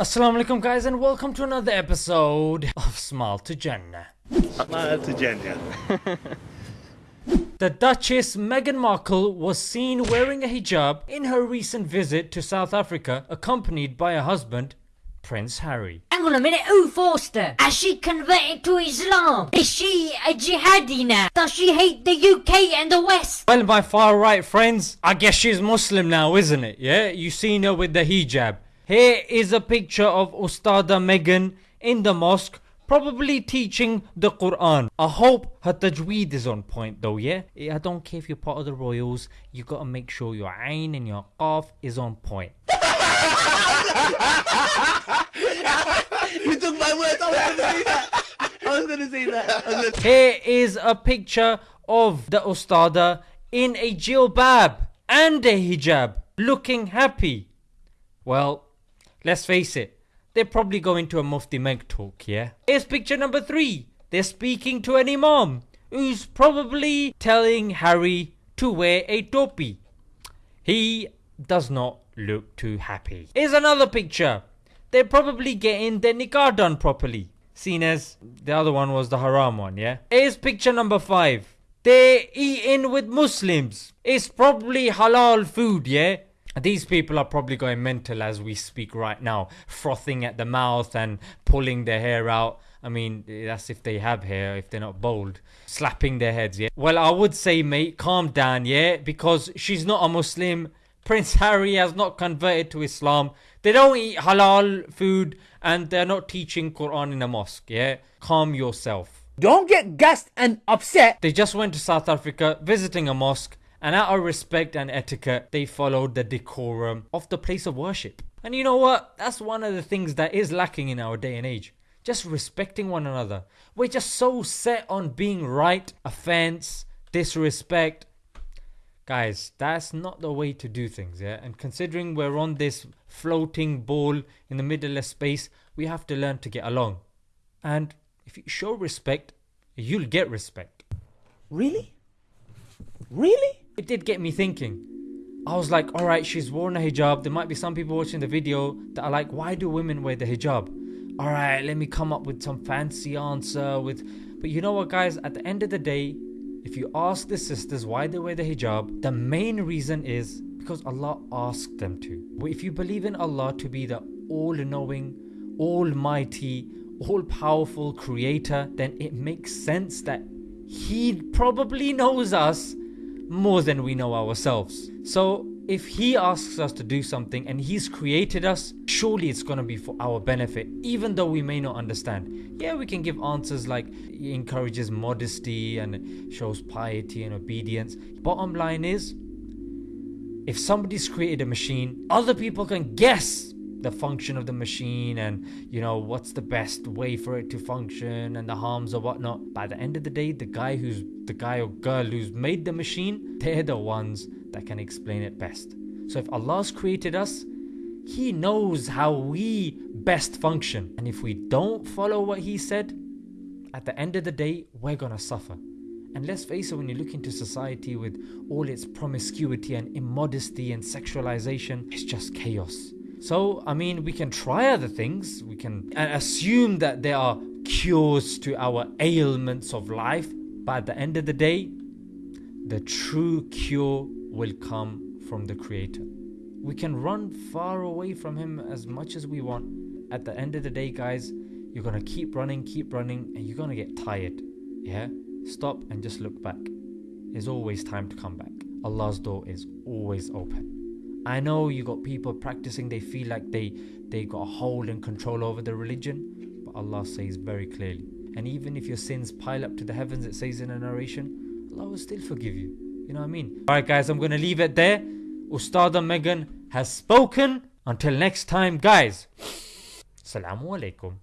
Assalamu alaikum guys and welcome to another episode of Smile to Jannah. Smile to Jannah. The Duchess Meghan Markle was seen wearing a hijab in her recent visit to South Africa accompanied by her husband Prince Harry. Hang on a minute, who forced her? Has she converted to Islam? Is she a jihadi now? Does she hate the UK and the West? Well my far right friends, I guess she's Muslim now isn't it? Yeah, you seen her with the hijab. Here is a picture of Ustada Meghan in the mosque probably teaching the Quran. I hope her tajweed is on point though, yeah? I don't care if you're part of the royals, you gotta make sure your ayn and your qaf is on point. you took my words. I was to say that. I was to say that. Gonna... Here is a picture of the Ustada in a jilbab and a hijab, looking happy. Well, let's face it, they're probably going to a Mufti Meg talk, yeah? Here's picture number three. They're speaking to an Imam who's probably telling Harry to wear a topi. He does not look too happy. Here's another picture. They're probably getting their nikah done properly. Seen as the other one was the haram one, yeah? Here's picture number five. They're eating with Muslims. It's probably halal food, yeah? These people are probably going mental as we speak right now, frothing at the mouth and pulling their hair out. I mean, that's if they have hair, if they're not bald. Slapping their heads, yeah. Well, I would say, mate, calm down, yeah? Because she's not a Muslim. Prince Harry has not converted to Islam. They don't eat halal food and they're not teaching Quran in a mosque, yeah? Calm yourself. Don't get gassed and upset. They just went to South Africa visiting a mosque and out of respect and etiquette, they followed the decorum of the place of worship. And you know what? That's one of the things that is lacking in our day and age. Just respecting one another. We're just so set on being right, offense, disrespect. Guys, that's not the way to do things, yeah? And considering we're on this floating ball in the middle of space, we have to learn to get along. And if you show respect, you'll get respect. Really? Really? It did get me thinking. I was like, alright, she's worn a hijab. There might be some people watching the video that are like, why do women wear the hijab? Alright, let me come up with some fancy answer with but you know what guys, at the end of the day, if you ask the sisters why they wear the hijab, the main reason is because Allah asked them to. If you believe in Allah to be the all-knowing, almighty, all-powerful creator, then it makes sense that He probably knows us more than we know ourselves. So if he asks us to do something and he's created us, surely it's going to be for our benefit, even though we may not understand. Yeah, we can give answers like he encourages modesty and shows piety and obedience. Bottom line is, if somebody's created a machine, other people can guess the function of the machine and you know what's the best way for it to function and the harms or whatnot. By the end of the day, the guy who's the guy or girl who's made the machine, they're the ones that can explain it best. So if Allah's created us, He knows how we best function. And if we don't follow what He said, at the end of the day, we're gonna suffer. And let's face it, when you look into society with all its promiscuity and immodesty and sexualization, it's just chaos. So, I mean, we can try other things, we can assume that there are cures to our ailments of life, but at the end of the day, the true cure will come from the Creator. We can run far away from Him as much as we want. At the end of the day, guys, you're gonna keep running, keep running, and you're gonna get tired. Yeah? Stop and just look back. There's always time to come back. Allah's door is always open. I know you got people practicing, they feel like they they got a hold and control over the religion, but Allah says very clearly. And even if your sins pile up to the heavens, it says in a narration, Allah will still forgive you. You know what I mean? Alright guys, I'm gonna leave it there. Ustada Meghan has spoken. Until next time, guys. Assalamu alaikum.